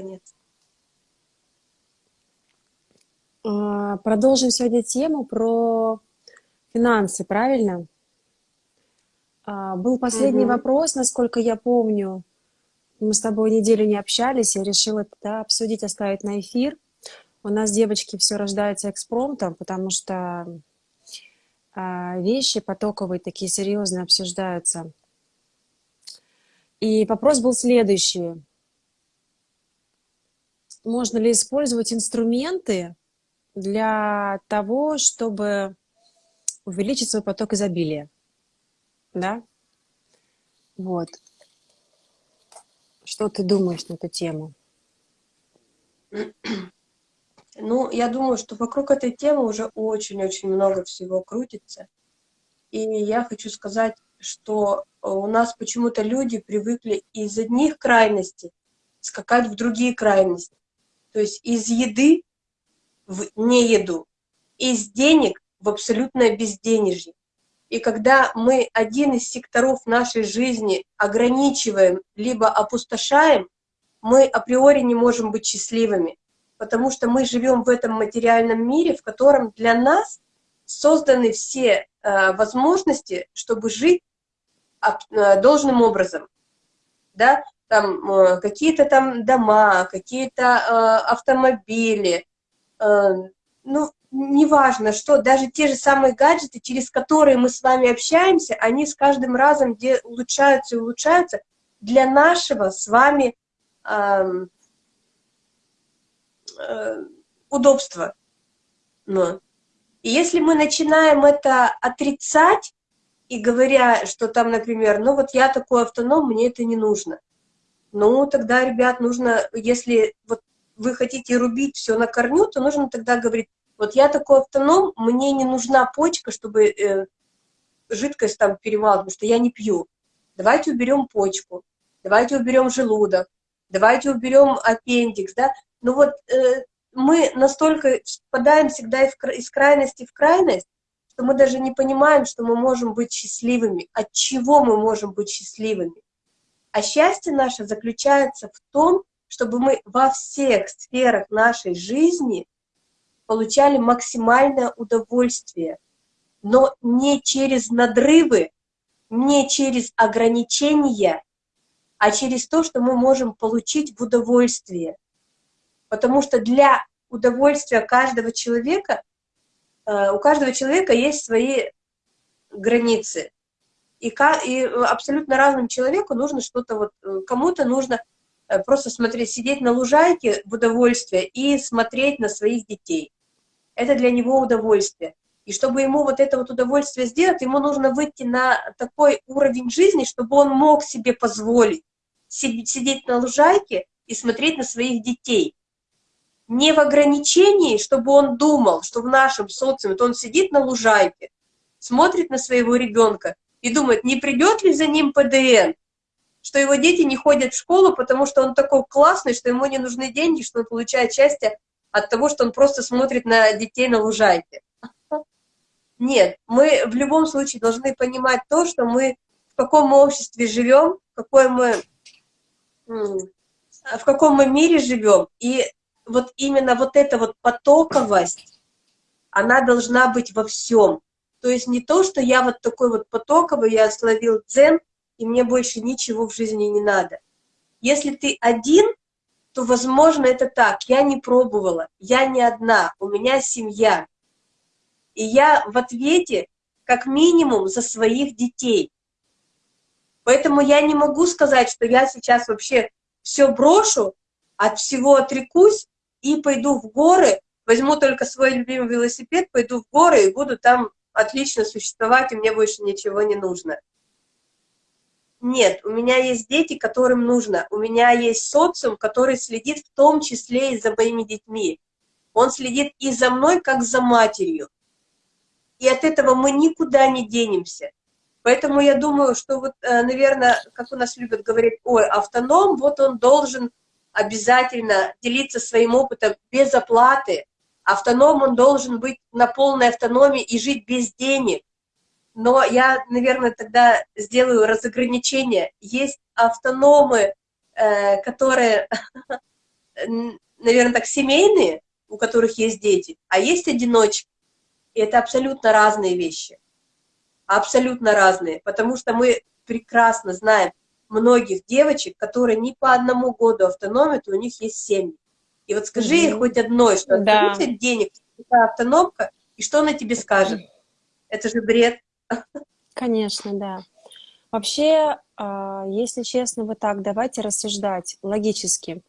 наконец. А, продолжим сегодня тему про финансы, правильно? А, был последний угу. вопрос, насколько я помню. Мы с тобой неделю не общались, я решила это обсудить, оставить на эфир. У нас, девочки, все рождается экспромтом, потому что а, вещи потоковые, такие серьезные, обсуждаются. И вопрос был следующий. Можно ли использовать инструменты для того, чтобы увеличить свой поток изобилия? Да? Вот. Что ты думаешь на эту тему? Ну, я думаю, что вокруг этой темы уже очень-очень много всего крутится. И я хочу сказать, что у нас почему-то люди привыкли из одних крайностей скакать в другие крайности. То есть из еды в нееду, из денег в абсолютное безденежье. И когда мы один из секторов нашей жизни ограничиваем, либо опустошаем, мы априори не можем быть счастливыми, потому что мы живем в этом материальном мире, в котором для нас созданы все э, возможности, чтобы жить э, должным образом. Да? Там э, какие-то там дома, какие-то э, автомобили, э, ну, неважно что, даже те же самые гаджеты, через которые мы с вами общаемся, они с каждым разом где улучшаются и улучшаются для нашего с вами э, э, удобства. Но. И если мы начинаем это отрицать, и говоря, что там, например, ну вот я такой автоном, мне это не нужно. Ну, тогда, ребят, нужно, если вот вы хотите рубить все на корню, то нужно тогда говорить, вот я такой автоном, мне не нужна почка, чтобы э, жидкость там перевал, потому что я не пью. Давайте уберем почку, давайте уберем желудок, давайте уберем аппендикс, да. Ну вот э, мы настолько впадаем всегда из крайности в крайность, что мы даже не понимаем, что мы можем быть счастливыми, от чего мы можем быть счастливыми. А счастье наше заключается в том, чтобы мы во всех сферах нашей жизни получали максимальное удовольствие, но не через надрывы, не через ограничения, а через то, что мы можем получить в удовольствие. Потому что для удовольствия каждого человека, э, у каждого человека есть свои границы. И, и абсолютно разным человеку нужно что-то, вот э, кому-то нужно э, просто смотреть, сидеть на лужайке в удовольствие и смотреть на своих детей это для него удовольствие. И чтобы ему вот это вот удовольствие сделать, ему нужно выйти на такой уровень жизни, чтобы он мог себе позволить сидеть на лужайке и смотреть на своих детей. Не в ограничении, чтобы он думал, что в нашем социуме, то он сидит на лужайке, смотрит на своего ребенка и думает, не придет ли за ним ПДН, что его дети не ходят в школу, потому что он такой классный, что ему не нужны деньги, что он получает счастье от того, что он просто смотрит на детей на лужайке. Нет, мы в любом случае должны понимать то, что мы в каком обществе живем, какой мы, в каком мы мире живем. И вот именно вот эта вот потоковость, она должна быть во всем. То есть не то, что я вот такой вот потоковый, я словил дзен, и мне больше ничего в жизни не надо. Если ты один, то, возможно, это так. Я не пробовала, я не одна, у меня семья. И я в ответе как минимум за своих детей. Поэтому я не могу сказать, что я сейчас вообще все брошу, от всего отрекусь и пойду в горы, возьму только свой любимый велосипед, пойду в горы и буду там отлично существовать, и мне больше ничего не нужно. Нет, у меня есть дети, которым нужно. У меня есть социум, который следит в том числе и за моими детьми. Он следит и за мной, как за матерью. И от этого мы никуда не денемся. Поэтому я думаю, что вот, э, наверное, как у нас любят говорить, ой, автоном, вот он должен обязательно делиться своим опытом без оплаты. Автоном, он должен быть на полной автономии и жить без денег. Но я, наверное, тогда сделаю разограничение. Есть автономы, э, которые наверное, так, семейные, у которых есть дети, а есть одиночки. И это абсолютно разные вещи. Абсолютно разные. Потому что мы прекрасно знаем многих девочек, которые ни по одному году автономят, у них есть семьи. И вот скажи ей хоть одной, что да. денег, автономка, и что она тебе скажет? Это же бред. Конечно, да. Вообще, а, если честно, вот так, давайте рассуждать логически.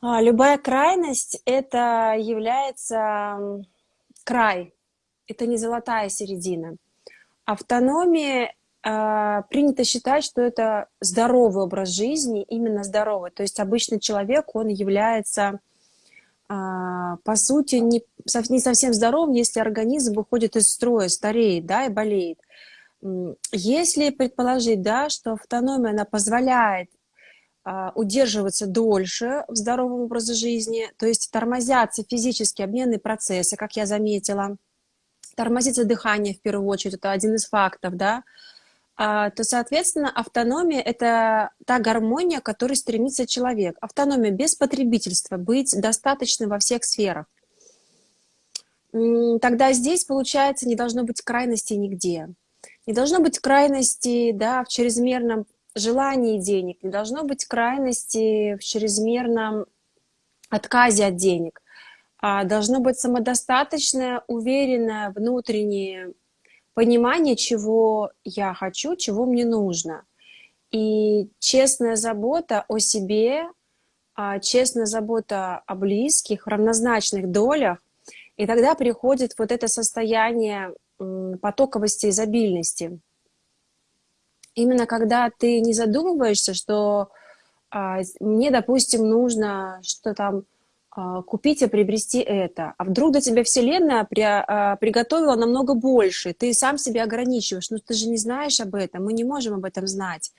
А, любая крайность – это является край, это не золотая середина. Автономия принято считать, что это здоровый образ жизни, именно здоровый. То есть обычный человек, он является, э, по сути, не, совсем здоровым, если организм выходит из строя, стареет, да, и болеет. Если предположить, да, что автономия, она позволяет а, удерживаться дольше в здоровом образе жизни, то есть тормозятся физические обменные процессы, как я заметила, тормозится дыхание в первую очередь, это один из фактов, да, а, то, соответственно, автономия – это та гармония, к которой стремится человек. Автономия без потребительства, быть достаточно во всех сферах. Тогда здесь, получается, не должно быть крайности нигде. Не должно быть крайности да, в чрезмерном желании денег, не должно быть крайности в чрезмерном отказе от денег. А должно быть самодостаточное, уверенное внутреннее понимание, чего я хочу, чего мне нужно. И честная забота о себе, а честная забота о близких, равнозначных долях, и тогда приходит вот это состояние потоковости, изобильности именно когда ты не задумываешься, что а, мне, допустим, нужно что там купить и приобрести это, а вдруг для тебя Вселенная при, а, приготовила намного больше, ты сам себя ограничиваешь, но ну, ты же не знаешь об этом, мы не можем об этом знать.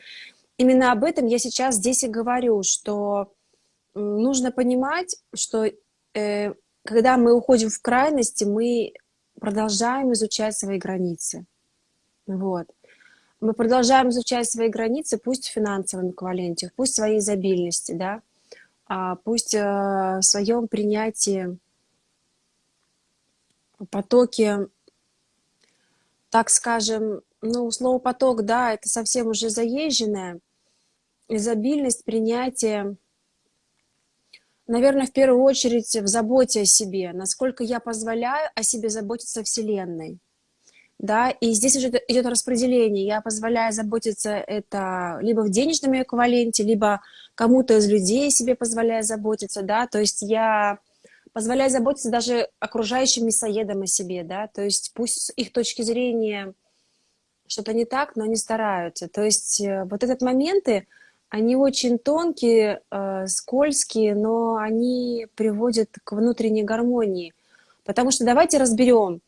Именно об этом я сейчас здесь и говорю, что нужно понимать, что э, когда мы уходим в крайности, мы продолжаем изучать свои границы. Вот мы продолжаем изучать свои границы, пусть в финансовом эквиваленте, пусть в своей изобильности, да, а пусть э, в своем принятии потоки, так скажем, ну, слово поток, да, это совсем уже заезженное, изобильность принятия, наверное, в первую очередь в заботе о себе, насколько я позволяю о себе заботиться Вселенной да, и здесь уже идет распределение. Я позволяю заботиться это либо в денежном эквиваленте, либо кому-то из людей себе позволяю заботиться, да, то есть я позволяю заботиться даже окружающим мясоедам о себе, да, то есть пусть с их точки зрения что-то не так, но они стараются. То есть э, вот этот моменты, они очень тонкие, э, скользкие, но они приводят к внутренней гармонии. Потому что давайте разберем,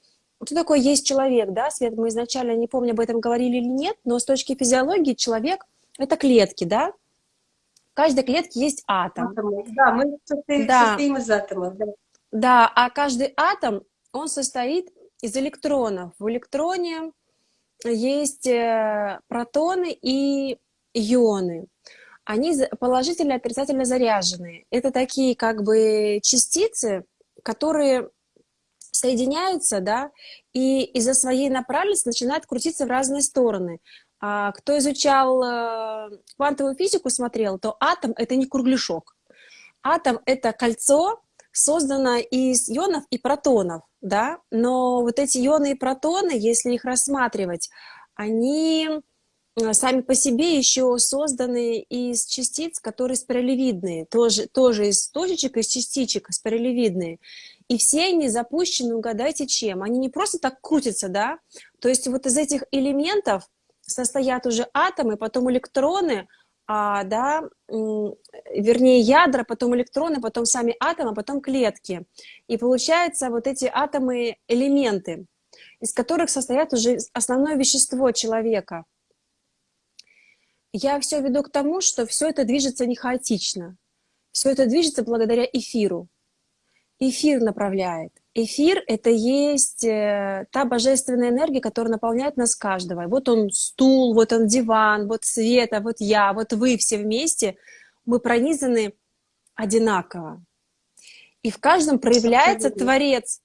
что такое есть человек, да, Свет, мы изначально, не помню, об этом говорили или нет, но с точки физиологии человек — это клетки, да? В каждой клетке есть атом. Да, мы состоим, да. состоим из атомов, да. Да, а каждый атом, он состоит из электронов. В электроне есть э, протоны и ионы. Они положительно отрицательно заряженные. Это такие как бы частицы, которые соединяются, да, и из-за своей направленности начинают крутиться в разные стороны. А кто изучал э, квантовую физику, смотрел, то атом — это не кругляшок. Атом — это кольцо, созданное из ионов и протонов, да, но вот эти ионы и протоны, если их рассматривать, они э, сами по себе еще созданы из частиц, которые спиралевидные, тоже, тоже из точечек, из частичек спиралевидные. И все они запущены, угадайте чем. Они не просто так крутятся, да? То есть вот из этих элементов состоят уже атомы, потом электроны, а, да, вернее ядра, потом электроны, потом сами атомы, потом клетки. И получается вот эти атомы элементы, из которых состоят уже основное вещество человека. Я все веду к тому, что все это движется не хаотично. Все это движется благодаря эфиру эфир направляет. Эфир — это есть э, та божественная энергия, которая наполняет нас каждого. Вот он стул, вот он диван, вот Света, вот я, вот вы все вместе. Мы пронизаны одинаково. И в каждом проявляется. Творец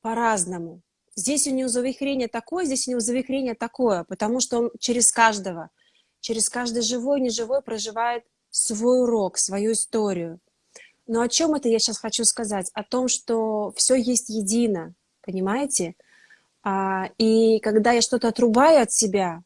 по-разному. Здесь у него завихрение такое, здесь у него завихрение такое, потому что он через каждого, через каждый живой, неживой проживает свой урок, свою историю. Но о чем это я сейчас хочу сказать? О том, что все есть едино, понимаете? А, и когда я что-то отрубаю от себя,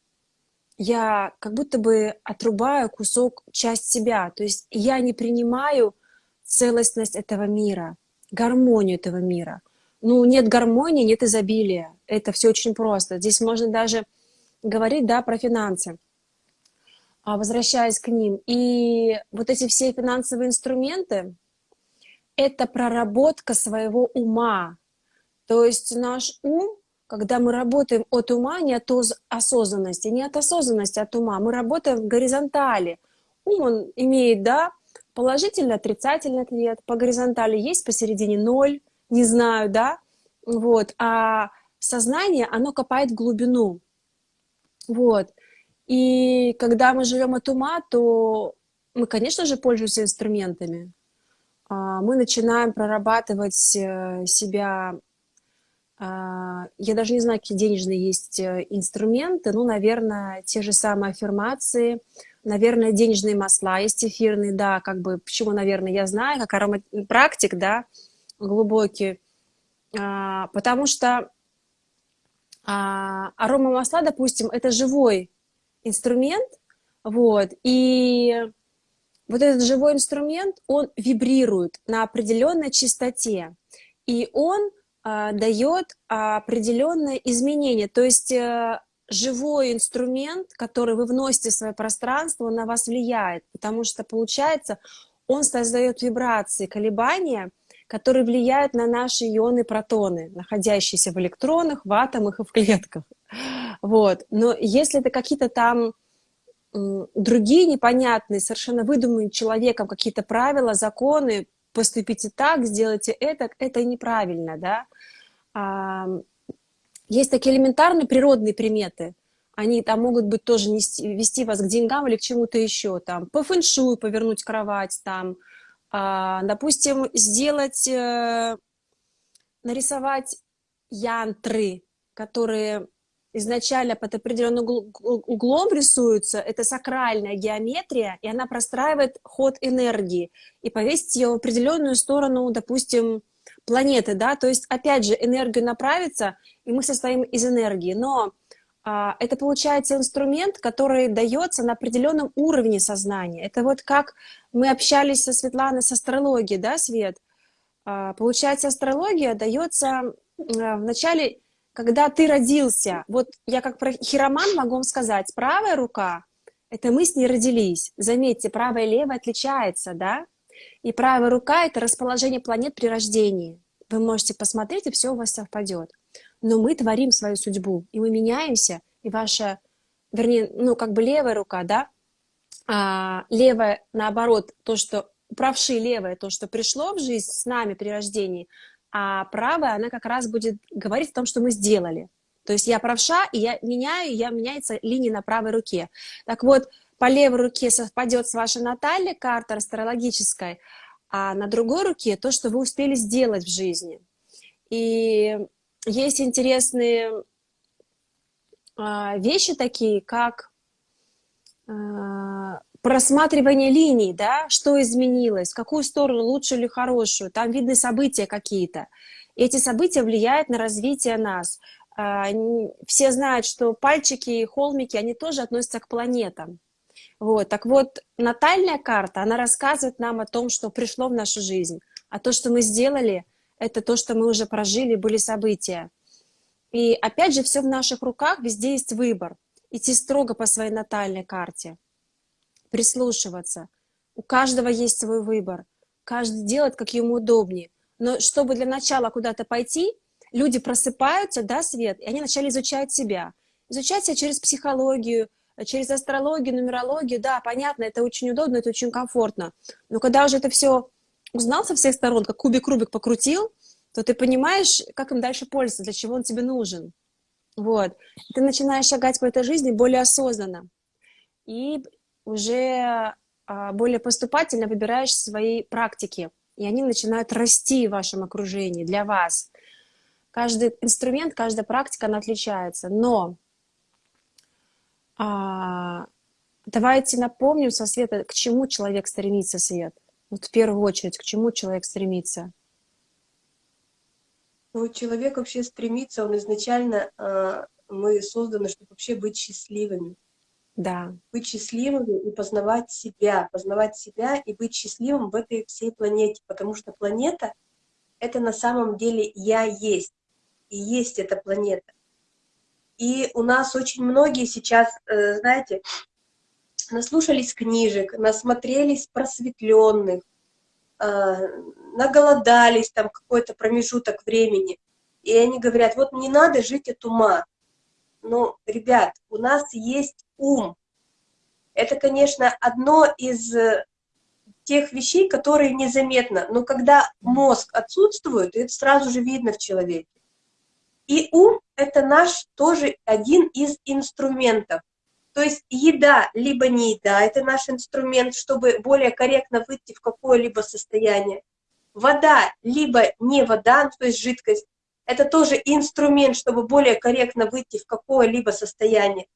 я как будто бы отрубаю кусок, часть себя. То есть я не принимаю целостность этого мира, гармонию этого мира. Ну, нет гармонии, нет изобилия. Это все очень просто. Здесь можно даже говорить, да, про финансы, а, возвращаясь к ним. И вот эти все финансовые инструменты, это проработка своего ума. То есть наш ум когда мы работаем от ума, не от осознанности, не от осознанности, от ума, мы работаем в горизонтали. Ум, он имеет, да, положительный, отрицательный ответ, по горизонтали есть, посередине ноль, не знаю, да, вот, а сознание, оно копает в глубину, вот, и когда мы живем от ума, то мы, конечно же, пользуемся инструментами, мы начинаем прорабатывать э, себя а, я даже не знаю, какие денежные есть э, инструменты. Ну, наверное, те же самые аффирмации, наверное, денежные масла есть эфирные, да, как бы, почему, наверное, я знаю, как аромапрактик, да, глубокий, а, потому что а, аромамасла, допустим, это живой инструмент, вот, и вот этот живой инструмент, он вибрирует на определенной частоте, и он а, дает определенное изменение. То есть э, живой инструмент, который вы вносите в свое пространство, он на вас влияет, потому что, получается, он создает вибрации, колебания, которые влияют на наши ионы протоны, находящиеся в электронах, в атомах и в клетках. Вот. Но если это какие-то там другие непонятные, совершенно выдуманные человеком какие-то правила, законы, поступите так, сделайте это, это неправильно, да. Есть такие элементарные природные приметы, они там могут быть тоже нести, вести вас к деньгам или к чему-то еще, там, по фэншую повернуть кровать, там, а, допустим, сделать, э, нарисовать янтры, которые изначально под определенным углом рисуются, это сакральная геометрия, и она простраивает ход энергии, и повесить ее в определенную сторону, допустим, планеты, да, то есть, опять же, энергию направится, и мы состоим из энергии, но а, это получается инструмент, который дается на определенном уровне сознания. Это вот как мы общались со Светланой с астрологией, да, Свет? А, получается, астрология дается а, вначале когда ты родился, вот я как хироман могу вам сказать, правая рука, это мы с ней родились. Заметьте, правая и левая отличается, да? И правая рука — это расположение планет при рождении. Вы можете посмотреть, и все у вас совпадет. Но мы творим свою судьбу, и мы меняемся, и ваша, вернее, ну, как бы левая рука, да, а левая, наоборот, то, что правши левая, то, что пришло в жизнь с нами при рождении, а правая, она как раз будет говорить о том, что мы сделали. То есть я правша, и я меняю, я меняется линия на правой руке. Так вот, по левой руке совпадет с вашей натальной картой астрологической, а на другой руке то, что вы успели сделать в жизни. И есть интересные а, вещи такие, как а, просматривание линий, да, что изменилось, в какую сторону, лучшую или хорошую, там видны события какие-то. Эти события влияют на развитие нас. А, все знают, что пальчики и холмики, они тоже относятся к планетам. Вот, так вот, натальная карта, она рассказывает нам о том, что пришло в нашу жизнь. А то, что мы сделали, это то, что мы уже прожили, были события. И опять же, все в наших руках, везде есть выбор. Идти строго по своей натальной карте прислушиваться. У каждого есть свой выбор. Каждый делает, как ему удобнее. Но чтобы для начала куда-то пойти, люди просыпаются, да, Свет, и они начали изучать себя. Изучать себя через психологию, через астрологию, нумерологию, да, понятно, это очень удобно, это очень комфортно. Но когда уже это все узнал со всех сторон, как кубик Рубик покрутил, то ты понимаешь, как им дальше пользоваться, для чего он тебе нужен. Вот. Ты начинаешь шагать по этой жизни более осознанно. И уже а, более поступательно выбираешь свои практики, и они начинают расти в вашем окружении для вас. Каждый инструмент, каждая практика, она отличается, но а, давайте напомним со света, к чему человек стремится, Свет. Вот в первую очередь, к чему человек стремится? Ну, человек вообще стремится, он изначально, э, мы созданы, чтобы вообще быть счастливыми. Да. Быть счастливыми и познавать себя, познавать себя и быть счастливым в этой всей планете, потому что планета — это на самом деле я есть, и есть эта планета. И у нас очень многие сейчас, э, знаете, наслушались книжек, насмотрелись просветленных, э, наголодались там какой-то промежуток времени, и они говорят, вот не надо жить от ума. Но, ребят, у нас есть ум. Это, конечно, одно из э, тех вещей, которые незаметно, но когда мозг отсутствует, это сразу же видно в человеке. И ум — это наш тоже один из инструментов. То есть еда, либо не еда, это наш инструмент, чтобы более корректно выйти в какое-либо состояние. Вода, либо не вода, то есть жидкость, это тоже инструмент, чтобы более корректно выйти в какое-либо состояние.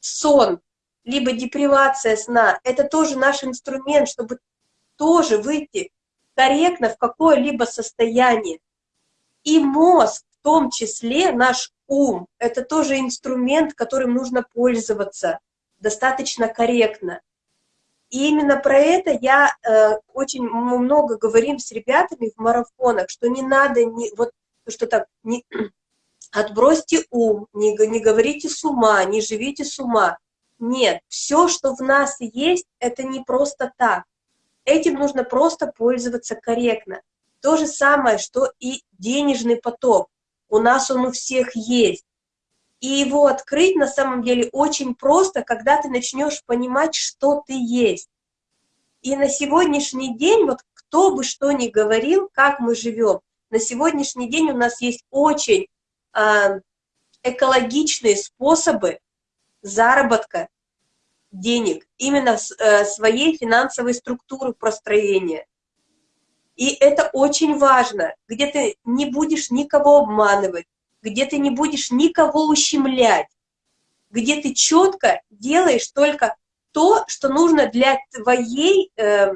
Сон, либо депривация сна, это тоже наш инструмент, чтобы тоже выйти корректно в какое-либо состояние. И мозг, в том числе наш ум — это тоже инструмент, которым нужно пользоваться достаточно корректно. И именно про это я э, очень много говорим с ребятами в марафонах, что не надо, не, вот что так, не, отбросьте ум, не, не говорите с ума, не живите с ума. Нет, все, что в нас есть, это не просто так. Этим нужно просто пользоваться корректно. То же самое, что и денежный поток у нас он у всех есть. И его открыть на самом деле очень просто, когда ты начнешь понимать, что ты есть. И на сегодняшний день, вот кто бы что ни говорил, как мы живем, на сегодняшний день у нас есть очень э, экологичные способы заработка денег, именно э, своей финансовой структуры простроения. И это очень важно, где ты не будешь никого обманывать, где ты не будешь никого ущемлять, где ты четко делаешь только то, что нужно для твоей э,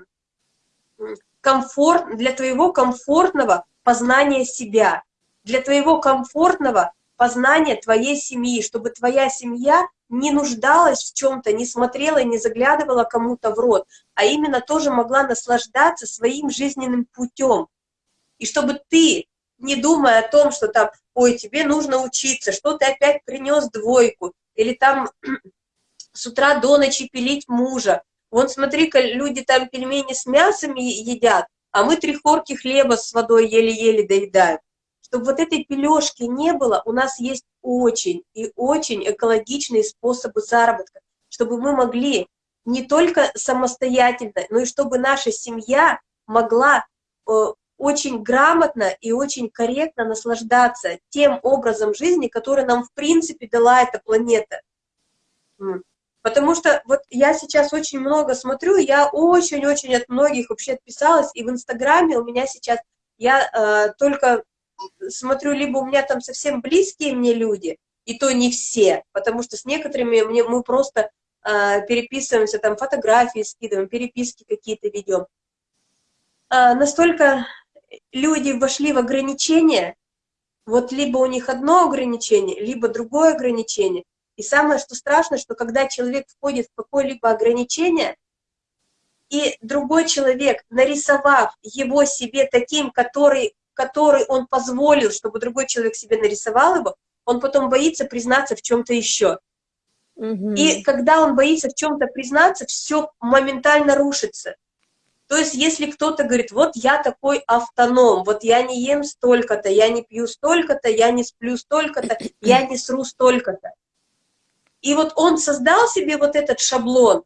комфорт, для твоего комфортного познания себя, для твоего комфортного познания твоей семьи, чтобы твоя семья не нуждалась в чем-то, не смотрела и не заглядывала кому-то в рот, а именно тоже могла наслаждаться своим жизненным путем. И чтобы ты, не думая о том, что там, ой, тебе нужно учиться, что ты опять принес двойку, или там с утра до ночи пилить мужа, вон смотри-ка, люди там пельмени с мясом едят, а мы три хорки хлеба с водой еле-еле доедаем. Чтобы вот этой пележки не было, у нас есть очень и очень экологичные способы заработка, чтобы мы могли не только самостоятельно, но и чтобы наша семья могла э, очень грамотно и очень корректно наслаждаться тем образом жизни, который нам в принципе дала эта планета. Потому что вот я сейчас очень много смотрю, я очень-очень от многих вообще отписалась, и в Инстаграме у меня сейчас, я э, только смотрю, либо у меня там совсем близкие мне люди, и то не все, потому что с некоторыми мне, мы просто э, переписываемся, там фотографии скидываем, переписки какие-то ведем. Э, настолько люди вошли в ограничения, вот либо у них одно ограничение, либо другое ограничение. И самое, что страшно, что когда человек входит в какое-либо ограничение, и другой человек, нарисовав его себе таким, который который он позволил, чтобы другой человек себе нарисовал его, он потом боится признаться в чем-то еще. Угу. И когда он боится в чем-то признаться, все моментально рушится. То есть, если кто-то говорит, вот я такой автоном, вот я не ем столько-то, я не пью столько-то, я не сплю столько-то, я не сру столько-то. И вот он создал себе вот этот шаблон,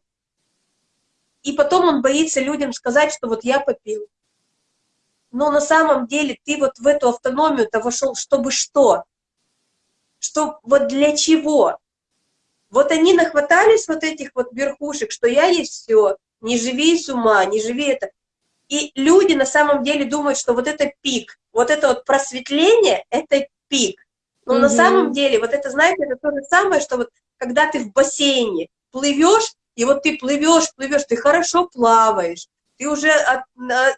и потом он боится людям сказать, что вот я попил, но на самом деле ты вот в эту автономию-то вошел, чтобы что? Что вот для чего? Вот они нахватались вот этих вот верхушек, что я есть все, не живи с ума, не живи это. И люди на самом деле думают, что вот это пик, вот это вот просветление, это пик. Но угу. на самом деле, вот это, знаете, это то же самое, что вот когда ты в бассейне плывешь, и вот ты плывешь, плывешь, ты хорошо плаваешь, ты уже от,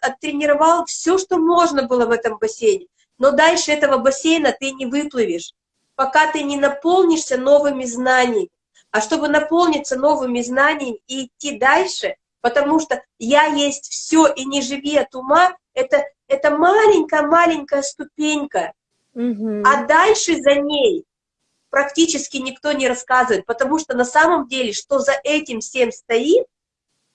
оттренировал все, что можно было в этом бассейне, но дальше этого бассейна ты не выплывешь, пока ты не наполнишься новыми знаниями. А чтобы наполниться новыми знаниями и идти дальше, потому что я есть все и не живи от ума, это, это маленькая-маленькая ступенька. Угу. А дальше за ней практически никто не рассказывает, потому что на самом деле, что за этим всем стоит,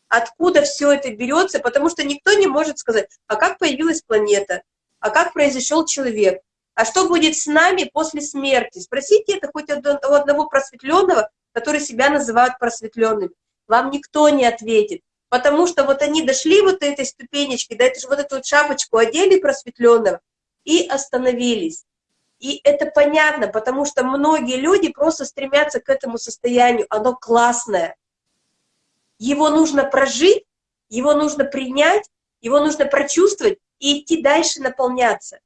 откуда все это берется, потому что никто не может сказать, а как появилась планета, а как произошел человек, а что будет с нами после смерти. Спросите это хоть у одного просветленного, который себя называют просветленными. Вам никто не ответит, потому что вот они дошли вот этой ступенечки, да, это же вот эту вот шапочку одели просветленного и остановились. И это понятно, потому что многие люди просто стремятся к этому состоянию, оно классное. Его нужно прожить, его нужно принять, его нужно прочувствовать и идти дальше наполняться.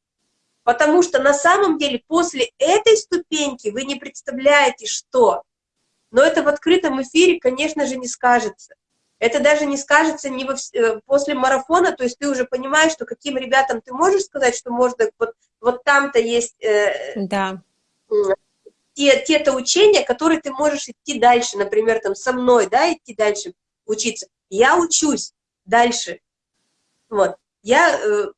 Потому что на самом деле после этой ступеньки вы не представляете, что. Но это в открытом эфире, конечно же, не скажется. Это даже не скажется не во, э, после марафона, то есть ты уже понимаешь, что каким ребятам ты можешь сказать, что можно, вот, вот там-то есть э, да. те, те-то учения, которые ты можешь идти дальше, например, там со мной, да, идти дальше учиться. Я учусь дальше. Вот. Я э,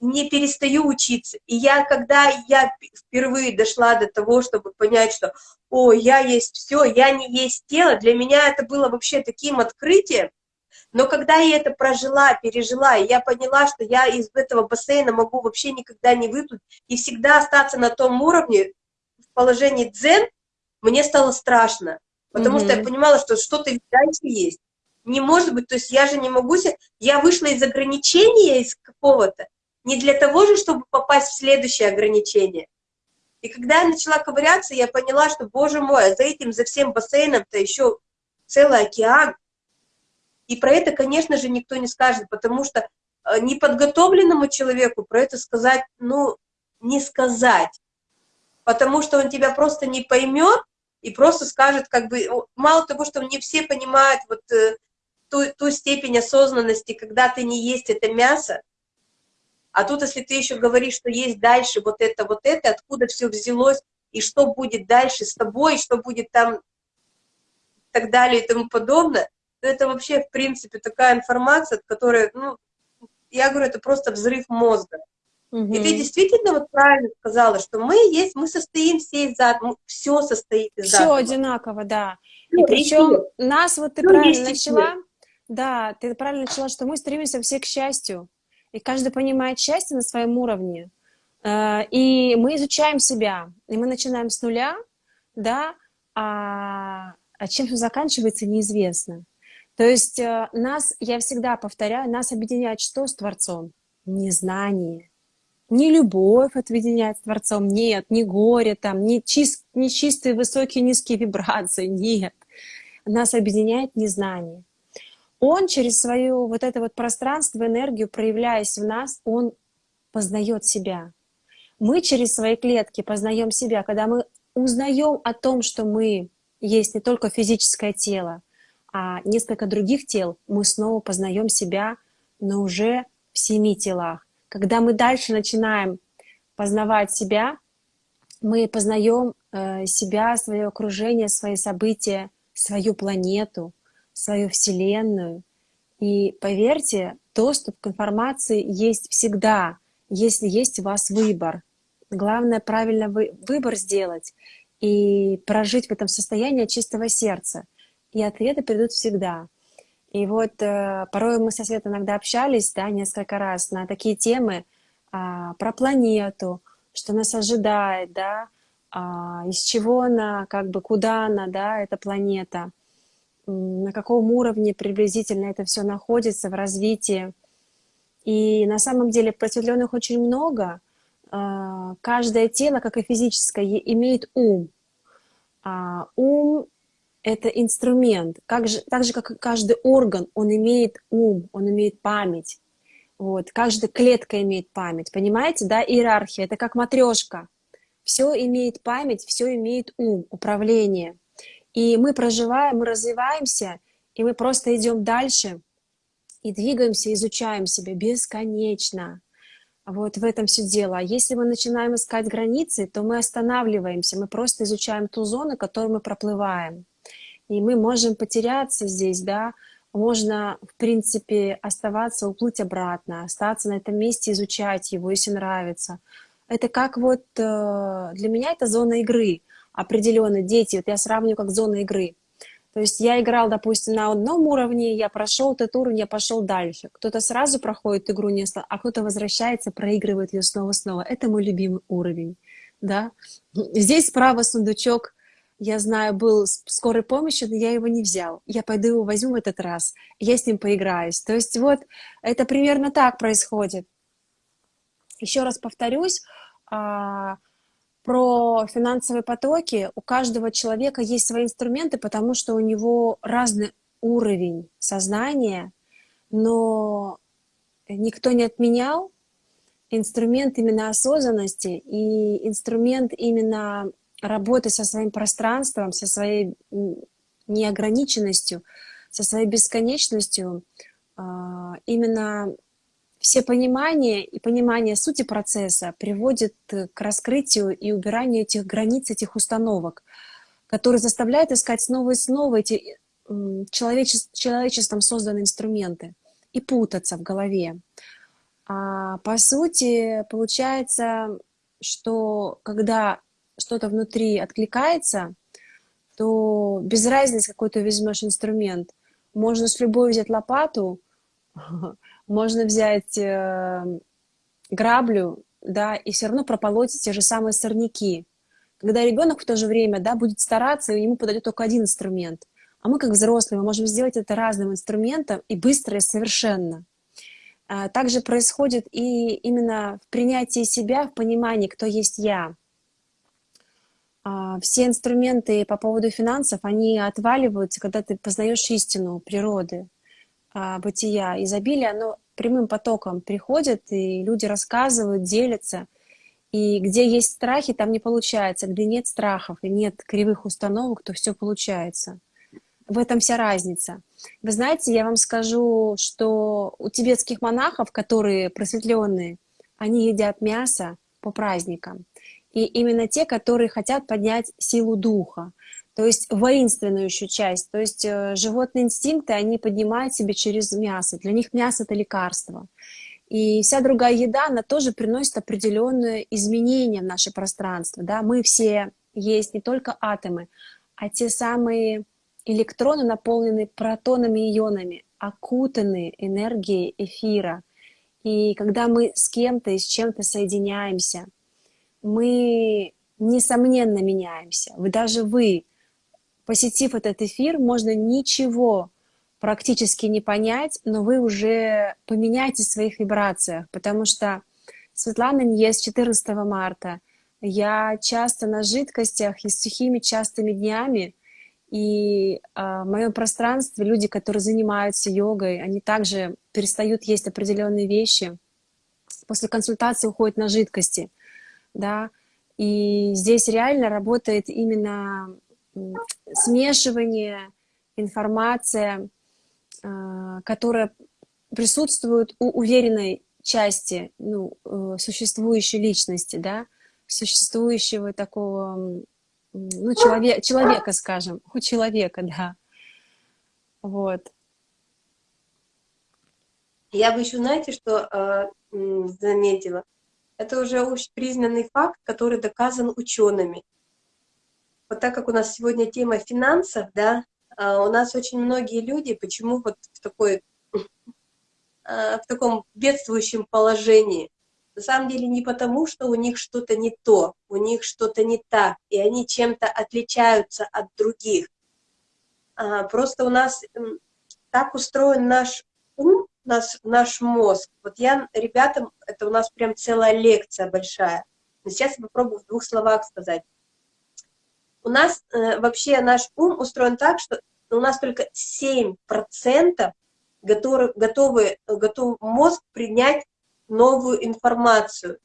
не перестаю учиться. И я, когда я впервые дошла до того, чтобы понять, что о, я есть все, я не есть тело, для меня это было вообще таким открытием. Но когда я это прожила, пережила, и я поняла, что я из этого бассейна могу вообще никогда не выплыть, и всегда остаться на том уровне, в положении дзен, мне стало страшно. Потому mm -hmm. что я понимала, что что-то дальше есть. Не может быть, то есть я же не могу себе... Я вышла из ограничения из какого-то, не для того же, чтобы попасть в следующее ограничение. И когда я начала ковыряться, я поняла, что, боже мой, а за этим, за всем бассейном-то еще целый океан. И про это, конечно же, никто не скажет, потому что э, неподготовленному человеку про это сказать, ну, не сказать. Потому что он тебя просто не поймет и просто скажет, как бы, мало того, что не все понимают вот э, ту, ту степень осознанности, когда ты не есть это мясо, а тут, если ты еще говоришь, что есть дальше вот это, вот это, откуда все взялось, и что будет дальше с тобой, что будет там, и так далее, и тому подобное, то это вообще, в принципе, такая информация, которая, ну, я говорю, это просто взрыв мозга. Угу. И ты действительно вот правильно сказала, что мы есть, мы состоим все из атома, все состоит из все атома. Все одинаково, да. И причем и нас, вот ты все правильно начала, да, ты правильно начала, что мы стремимся все к счастью и каждый понимает счастье на своем уровне. Э, и мы изучаем себя, и мы начинаем с нуля, да, а, а чем все заканчивается, неизвестно. То есть э, нас, я всегда повторяю, нас объединяет что с Творцом? Незнание. Не любовь объединяет с Творцом, нет, не горе там, не, чист, не чистые высокие низкие вибрации, нет. Нас объединяет незнание он через свое вот это вот пространство, энергию, проявляясь в нас, он познает себя. Мы через свои клетки познаем себя, когда мы узнаем о том, что мы есть не только физическое тело, а несколько других тел, мы снова познаем себя, но уже в семи телах. Когда мы дальше начинаем познавать себя, мы познаем э, себя, свое окружение, свои события, свою планету, свою Вселенную. И поверьте, доступ к информации есть всегда, если есть у вас выбор. Главное правильно вы, выбор сделать и прожить в этом состоянии чистого сердца. И ответы придут всегда. И вот э, порой мы со Светой иногда общались, да, несколько раз на такие темы э, про планету, что нас ожидает, да, э, из чего она, как бы, куда она, да, эта планета – на каком уровне приблизительно это все находится в развитии. И на самом деле просветленных очень много. А, каждое тело, как и физическое, имеет ум. А ум — это инструмент. Как же, так же, как и каждый орган, он имеет ум, он имеет память. Вот. Каждая клетка имеет память. Понимаете, да, иерархия. Это как матрешка. Все имеет память, все имеет ум, управление. И мы проживаем, мы развиваемся, и мы просто идем дальше и двигаемся, изучаем себя бесконечно. Вот в этом все дело. А если мы начинаем искать границы, то мы останавливаемся, мы просто изучаем ту зону, которую мы проплываем. И мы можем потеряться здесь, да, можно, в принципе, оставаться, уплыть обратно, остаться на этом месте, изучать его, если нравится. Это как вот, э, для меня это зона игры определенной, дети, вот я сравниваю как зона игры. То есть я играл, допустим, на одном уровне, я прошел этот уровень, я пошел дальше. Кто-то сразу проходит игру, не а кто-то возвращается, проигрывает ее снова-снова. Это мой любимый уровень. Да? Здесь справа сундучок я знаю, был скорой помощи, но я его не взял. Я пойду его возьму в этот раз, я с ним поиграюсь. То есть вот это примерно так происходит. Еще раз повторюсь, а, про финансовые потоки. У каждого человека есть свои инструменты, потому что у него разный уровень сознания, но никто не отменял инструмент именно осознанности и инструмент именно работы со своим пространством, со своей неограниченностью, со своей бесконечностью, а, именно все понимания и понимание сути процесса приводит к раскрытию и убиранию этих границ, этих установок, которые заставляют искать снова и снова эти человечес человечеством созданные инструменты и путаться в голове. А по сути, получается, что когда что-то внутри откликается, то без разницы, какой ты возьмешь инструмент. Можно с любой взять лопату, можно взять э, граблю, да, и все равно прополоть те же самые сорняки. Когда ребенок в то же время, да, будет стараться, и ему подойдет только один инструмент. А мы, как взрослые, мы можем сделать это разным инструментом и быстро, и совершенно. А, также происходит и именно в принятии себя, в понимании, кто есть я. А, все инструменты по поводу финансов, они отваливаются, когда ты познаешь истину природы, бытия. Изобилие, оно прямым потоком приходит, и люди рассказывают, делятся. И где есть страхи, там не получается. Где нет страхов и нет кривых установок, то все получается. В этом вся разница. Вы знаете, я вам скажу, что у тибетских монахов, которые просветленные, они едят мясо по праздникам и именно те, которые хотят поднять силу духа, то есть воинственную еще часть, то есть э, животные инстинкты, они поднимают себе через мясо, для них мясо — это лекарство. И вся другая еда, она тоже приносит определенные изменения в наше пространство. Да? Мы все есть не только атомы, а те самые электроны, наполненные протонами и ионами, окутанные энергией эфира. И когда мы с кем-то и с чем-то соединяемся, мы, несомненно, меняемся. Вы даже вы, посетив этот эфир, можно ничего практически не понять, но вы уже поменяете в своих вибрациях, потому что Светлана не ест 14 марта. Я часто на жидкостях и с сухими частыми днями, и э, в моем пространстве люди, которые занимаются йогой, они также перестают есть определенные вещи. После консультации уходят на жидкости да, и здесь реально работает именно смешивание, информация, а, которая присутствует у уверенной части ну, э, существующей личности, да, существующего такого, ну, человек, человека, скажем, у человека, да. Вот. Я бы еще, знаете, что э, заметила? Это уже общепризнанный факт, который доказан учеными. Вот так как у нас сегодня тема финансов, да, а, у нас очень многие люди, почему вот в, такой, а, в таком бедствующем положении, на самом деле не потому, что у них что-то не то, у них что-то не так, и они чем-то отличаются от других. А, просто у нас так устроен наш ум, наш, наш мозг. Вот я ребятам, это у нас прям целая лекция большая. Но сейчас я попробую в двух словах сказать. У нас э, вообще наш ум устроен так, что у нас только 7% готовы, готовы, готов мозг принять новую информацию.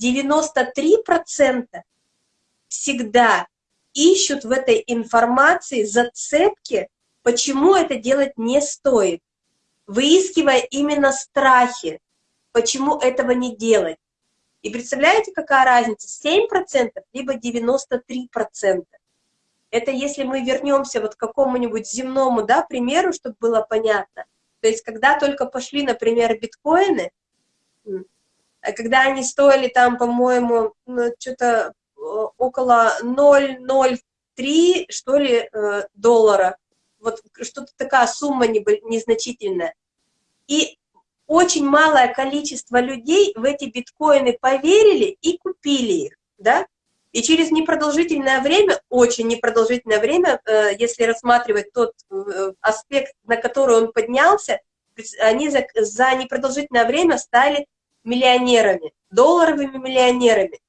93% всегда ищут в этой информации зацепки, почему это делать не стоит, выискивая именно страхи, почему этого не делать. И представляете, какая разница? 7% либо 93%. Это если мы вернемся вот к какому-нибудь земному да, примеру, чтобы было понятно. То есть когда только пошли, например, биткоины, когда они стоили там, по-моему, ну, что-то около 0,03, что ли, э, доллара, вот что-то такая сумма незначительная. И очень малое количество людей в эти биткоины поверили и купили их, да? И через непродолжительное время, очень непродолжительное время, э, если рассматривать тот аспект, на который он поднялся, они за, за непродолжительное время стали миллионерами, долларовыми миллионерами.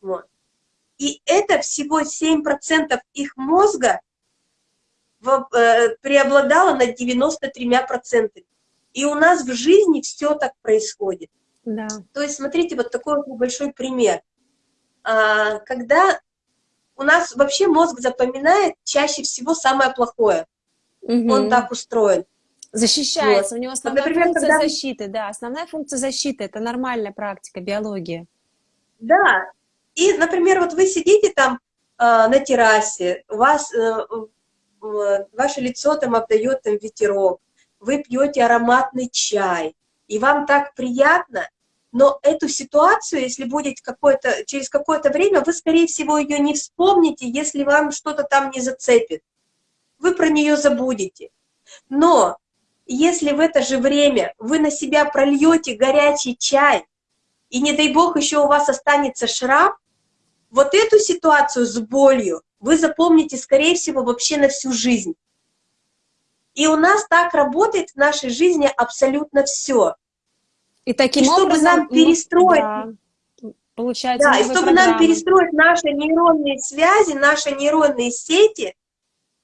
Вот. И это всего 7% их мозга в, э, преобладало над 93%. И у нас в жизни все так происходит. Да. То есть, смотрите, вот такой вот большой пример. А, когда у нас вообще мозг запоминает чаще всего самое плохое. Угу. Он так устроен. Защищается, вот. у него основная Например, функция когда... защиты, да, основная функция защиты, это нормальная практика, биология. Да, и, например, вот вы сидите там э, на террасе, у вас, э, э, ваше лицо там обдает там ветерок, вы пьете ароматный чай, и вам так приятно, но эту ситуацию, если будет какое-то, через какое-то время, вы, скорее всего, ее не вспомните, если вам что-то там не зацепит. Вы про нее забудете. Но если в это же время вы на себя прольете горячий чай, и не дай бог еще у вас останется шрам, вот эту ситуацию с болью вы запомните, скорее всего, вообще на всю жизнь. И у нас так работает в нашей жизни абсолютно все. И таким и чтобы образом, нам перестроить, да, получается, да, и чтобы программы. нам перестроить наши нейронные связи, наши нейронные сети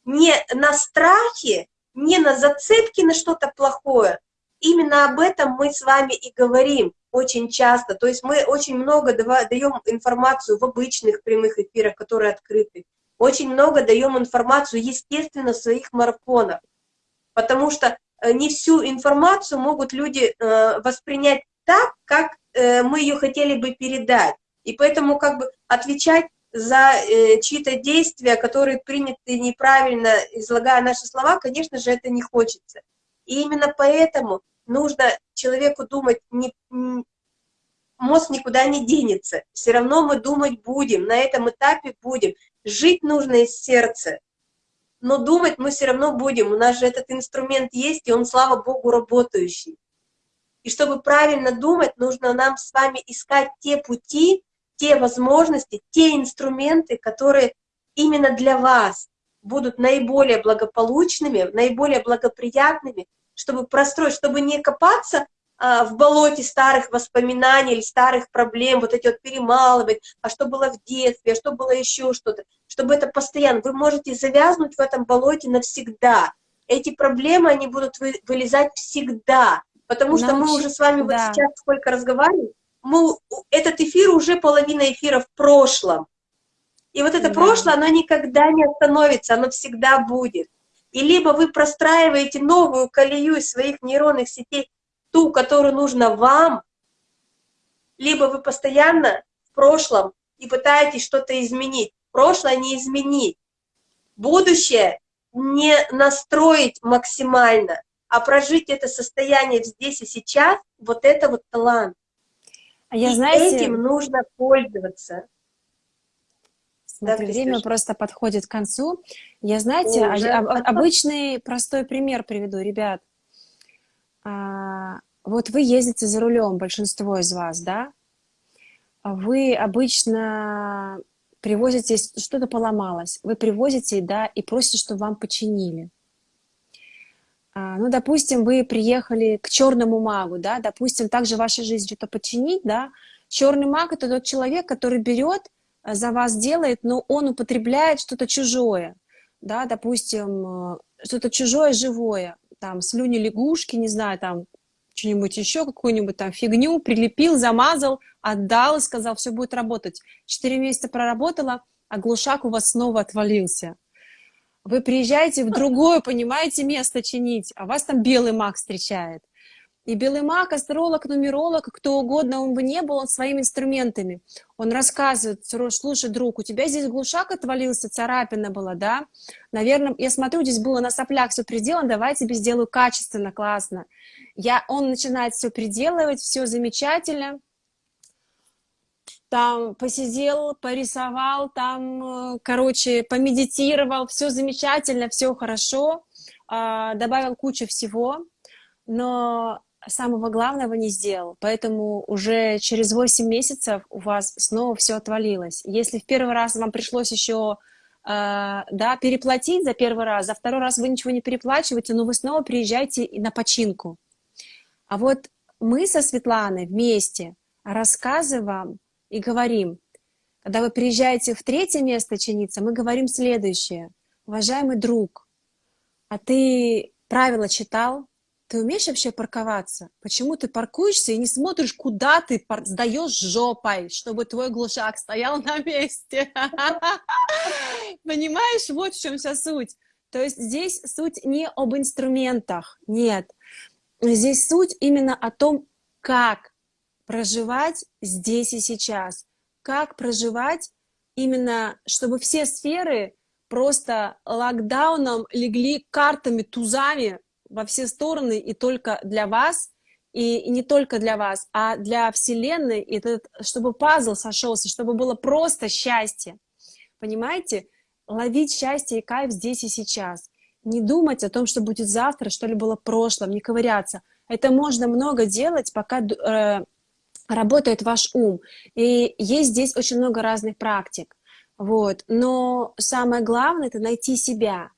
не на страхе, не на зацепки на что-то плохое. Именно об этом мы с вами и говорим очень часто. То есть мы очень много даем информацию в обычных прямых эфирах, которые открыты. Очень много даем информацию, естественно, в своих марафонах. Потому что не всю информацию могут люди э, воспринять так, как э, мы ее хотели бы передать. И поэтому как бы отвечать за э, чьи-то действия, которые приняты неправильно, излагая наши слова, конечно же, это не хочется. И именно поэтому нужно человеку думать, не, мозг никуда не денется, все равно мы думать будем, на этом этапе будем. Жить нужно из сердца, но думать мы все равно будем, у нас же этот инструмент есть, и он, слава Богу, работающий. И чтобы правильно думать, нужно нам с вами искать те пути, те возможности, те инструменты, которые именно для вас будут наиболее благополучными, наиболее благоприятными, чтобы простроить, чтобы не копаться в болоте старых воспоминаний или старых проблем, вот эти вот перемалывать, а что было в детстве, а что было еще что-то, чтобы это постоянно, вы можете завязнуть в этом болоте навсегда. Эти проблемы, они будут вы, вылезать всегда, потому что мы уже с вами да. вот сейчас сколько разговариваем, мы, этот эфир уже половина эфира в прошлом. И вот это да. прошлое, оно никогда не остановится, оно всегда будет. И либо вы простраиваете новую колею из своих нейронных сетей, ту, которую нужно вам, либо вы постоянно в прошлом и пытаетесь что-то изменить. Прошлое не изменить. Будущее не настроить максимально, а прожить это состояние здесь и сейчас, вот это вот талант. А я, и знаете, этим нужно пользоваться. Смотри, да, время просто подходит к концу. Я, знаете, О, а, а, обычный простой пример приведу, ребят. А, вот вы ездите за рулем, большинство из вас, да? Вы обычно привозите, что-то поломалось, вы привозите, да, и просите, чтобы вам починили. А, ну, допустим, вы приехали к черному магу, да, допустим, также в вашей жизни что-то починить, да, черный маг – это тот человек, который берет за вас делает, но он употребляет что-то чужое, да, допустим, э, что-то чужое живое, там, слюни лягушки, не знаю, там, что-нибудь еще, какую-нибудь там фигню, прилепил, замазал, отдал и сказал, все будет работать. Четыре месяца проработала, а глушак у вас снова отвалился. Вы приезжаете в другое, понимаете, место чинить, а вас там белый маг встречает. И белый маг, астролог, нумеролог, кто угодно он бы не был, он своими инструментами. Он рассказывает, слушай, друг, у тебя здесь глушак отвалился, царапина была, да? Наверное, я смотрю, здесь было на соплях все приделано, давай я тебе сделаю качественно, классно. Я, он начинает все приделывать, все замечательно. Там посидел, порисовал, там, э, короче, помедитировал, все замечательно, все хорошо, а, добавил кучу всего, но самого главного не сделал, поэтому уже через 8 месяцев у вас снова все отвалилось. Если в первый раз вам пришлось еще э, да, переплатить за первый раз, за второй раз вы ничего не переплачиваете, но вы снова приезжаете на починку. А вот мы со Светланой вместе рассказываем и говорим, когда вы приезжаете в третье место чиниться, мы говорим следующее. Уважаемый друг, а ты правила читал? Ты умеешь вообще парковаться? Почему ты паркуешься и не смотришь, куда ты сдаешь жопой, чтобы твой глушак стоял на месте? Понимаешь, вот в чем вся суть. То есть здесь суть не об инструментах, нет. Здесь суть именно о том, как проживать здесь и сейчас. Как проживать именно, чтобы все сферы просто локдауном легли картами, тузами, во все стороны и только для вас, и, не только для вас, а для Вселенной, и этот, чтобы пазл сошелся, чтобы было просто счастье. Понимаете? Ловить счастье и кайф здесь и сейчас. Не думать о том, что будет завтра, что ли было в прошлом, не ковыряться. Это можно много делать, пока э, работает ваш ум. И есть здесь очень много разных практик. Вот. Но самое главное – это найти себя.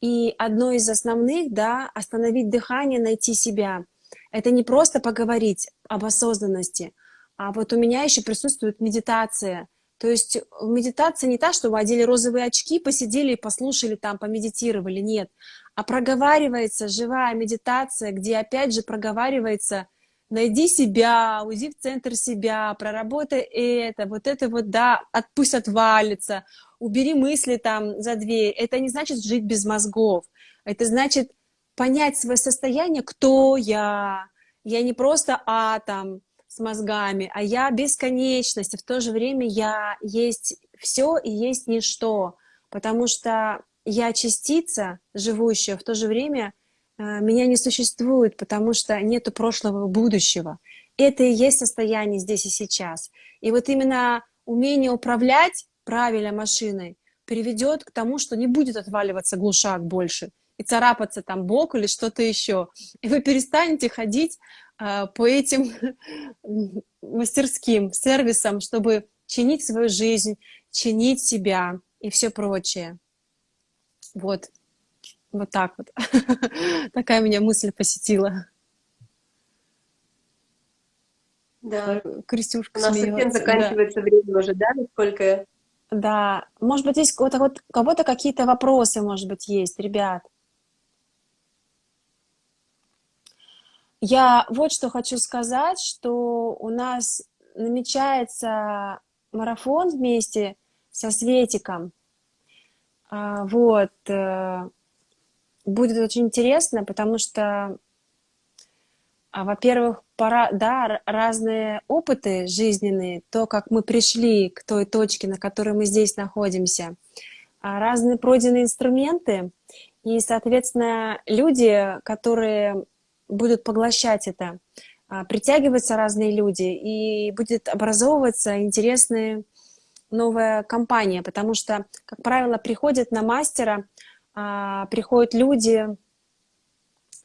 И одно из основных, да, остановить дыхание, найти себя. Это не просто поговорить об осознанности, а вот у меня еще присутствует медитация. То есть медитация не та, что вы одели розовые очки, посидели и послушали там, помедитировали, нет. А проговаривается живая медитация, где опять же проговаривается найди себя, уйди в центр себя, проработай это, вот это вот, да, пусть отвалится, убери мысли там за дверь. Это не значит жить без мозгов. Это значит понять свое состояние, кто я. Я не просто атом с мозгами, а я бесконечность. И в то же время я есть все и есть ничто. Потому что я частица, живущая, в то же время меня не существует, потому что нету прошлого и будущего. Это и есть состояние здесь и сейчас. И вот именно умение управлять правильно машиной, приведет к тому, что не будет отваливаться глушак больше и царапаться там бок или что-то еще. И вы перестанете ходить э, по этим мастерским сервисам, чтобы чинить свою жизнь, чинить себя и все прочее. Вот. Вот так вот. Такая меня мысль посетила. Да. Крестюшка У нас совсем заканчивается да. время уже, да, насколько да, может быть, здесь вот, вот, у кого-то какие-то вопросы, может быть, есть, ребят. Я вот что хочу сказать, что у нас намечается марафон вместе со Светиком. А, вот. Будет очень интересно, потому что а, во-первых, пора, да, разные опыты жизненные, то, как мы пришли к той точке, на которой мы здесь находимся, а, разные пройденные инструменты, и, соответственно, люди, которые будут поглощать это, а, притягиваются разные люди, и будет образовываться интересная новая компания, потому что, как правило, приходят на мастера, приходят люди,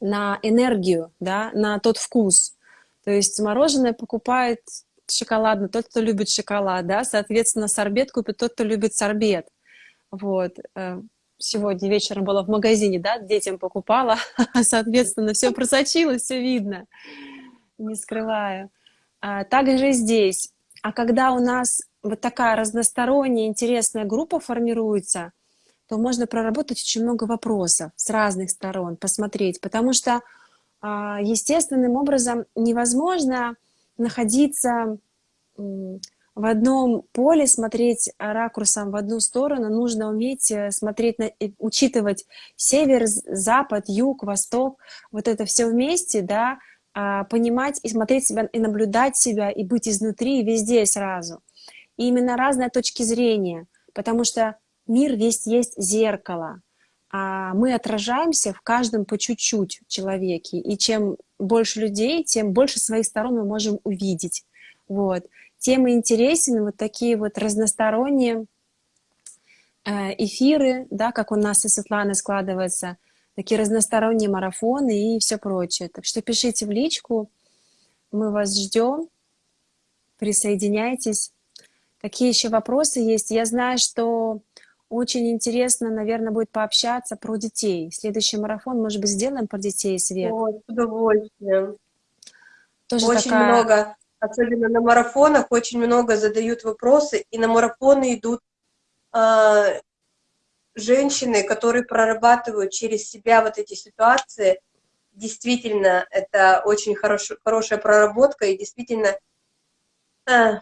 на энергию, да, на тот вкус. То есть мороженое покупает шоколадно тот, кто любит шоколад, да, соответственно, сорбет купит тот, кто любит сорбет. Вот. Э, сегодня вечером была в магазине, да, детям покупала, соответственно, все просочилось, все видно, не скрываю. А также здесь. А когда у нас вот такая разносторонняя, интересная группа формируется, то можно проработать очень много вопросов с разных сторон, посмотреть, потому что а, естественным образом невозможно находиться в одном поле, смотреть ракурсом в одну сторону, нужно уметь э, смотреть, на, учитывать север, запад, юг, восток, вот это все вместе, да, а, понимать и смотреть себя, и наблюдать себя, и быть изнутри, и везде сразу. И именно разные точки зрения, потому что мир весь есть зеркало, а мы отражаемся в каждом по чуть-чуть человеке, и чем больше людей, тем больше своих сторон мы можем увидеть. Вот. Тем интересен вот такие вот разносторонние э, эфиры, да, как у нас и Светланы складываются, такие разносторонние марафоны и все прочее. Так что пишите в личку, мы вас ждем, присоединяйтесь. Какие еще вопросы есть? Я знаю, что очень интересно, наверное, будет пообщаться про детей. Следующий марафон, может быть, сделаем про детей, Свет? Ой, с удовольствием. Тоже очень такая... много, особенно на марафонах, очень много задают вопросы, и на марафоны идут э, женщины, которые прорабатывают через себя вот эти ситуации. Действительно, это очень хорош, хорошая проработка, и действительно э,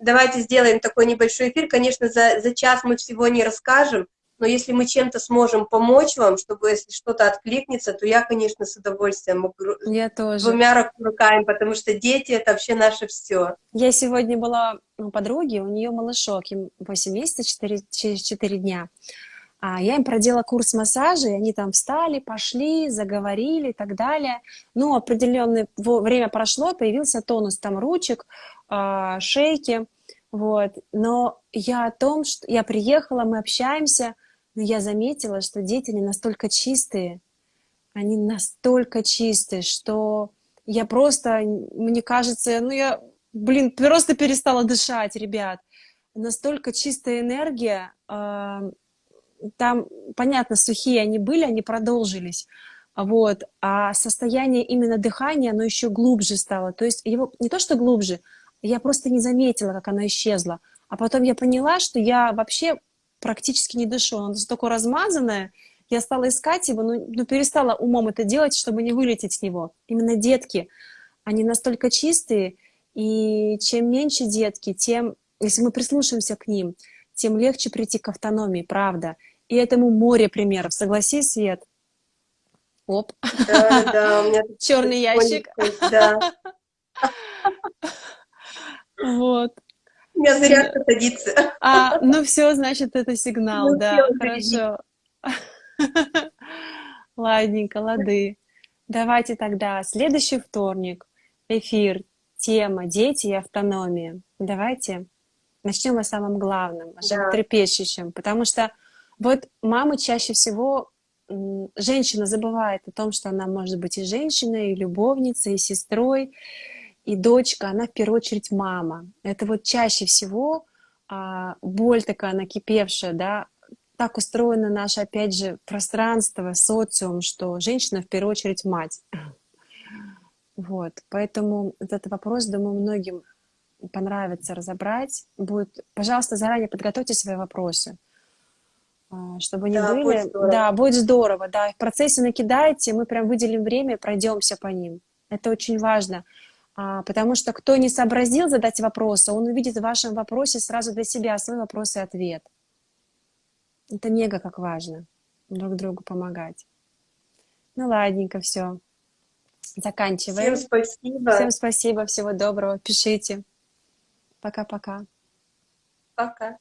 давайте сделаем такой небольшой эфир. Конечно, за, за час мы всего не расскажем, но если мы чем-то сможем помочь вам, чтобы если что-то откликнется, то я, конечно, с удовольствием я тоже. двумя руками, потому что дети — это вообще наше все. Я сегодня была у подруги, у нее малышок, им 8 месяцев, 4, через 4 дня. А я им проделала курс массажа, и они там встали, пошли, заговорили и так далее. Ну, определенное время прошло, появился тонус там ручек, а, шейки, вот. Но я о том, что я приехала, мы общаемся, но я заметила, что дети не настолько чистые, они настолько чистые, что я просто, мне кажется, ну я, блин, просто перестала дышать, ребят. Настолько чистая энергия, э, там, понятно, сухие они были, они продолжились, вот, а состояние именно дыхания, оно еще глубже стало, то есть его не то, что глубже, я просто не заметила, как оно исчезло, а потом я поняла, что я вообще практически не дышу, оно настолько размазанное, я стала искать его, но, но перестала умом это делать, чтобы не вылететь с него. Именно детки, они настолько чистые, и чем меньше детки, тем, если мы прислушаемся к ним, тем легче прийти к автономии, правда. И этому море примеров. Согласись, Свет? Оп. Да, да, у меня черный ящик. Да. Вот. У меня зарядка садится. А, ну все, значит, это сигнал, ну, да, хорошо. Ладненько, лады. Давайте тогда следующий вторник, эфир, тема «Дети и автономия». Давайте начнем о самом главном, о да. трепещущем, потому что вот мамы чаще всего, женщина забывает о том, что она может быть и женщиной, и любовницей, и сестрой, и дочка, она в первую очередь мама. Это вот чаще всего а, боль такая накипевшая, да, так устроено наше, опять же, пространство, социум, что женщина в первую очередь мать. Вот, поэтому этот вопрос, думаю, многим понравится разобрать, будет, пожалуйста, заранее подготовьте свои вопросы, а, чтобы не да, были. Будет здорово. да, будет здорово, да. В процессе накидайте, мы прям выделим время, пройдемся по ним. Это очень важно, потому что кто не сообразил задать вопросы, он увидит в вашем вопросе сразу для себя свой вопрос и ответ. Это мега как важно, друг другу помогать. Ну ладненько, все. Заканчиваем. Всем спасибо. Всем спасибо, всего доброго. Пишите. Пока-пока. Пока.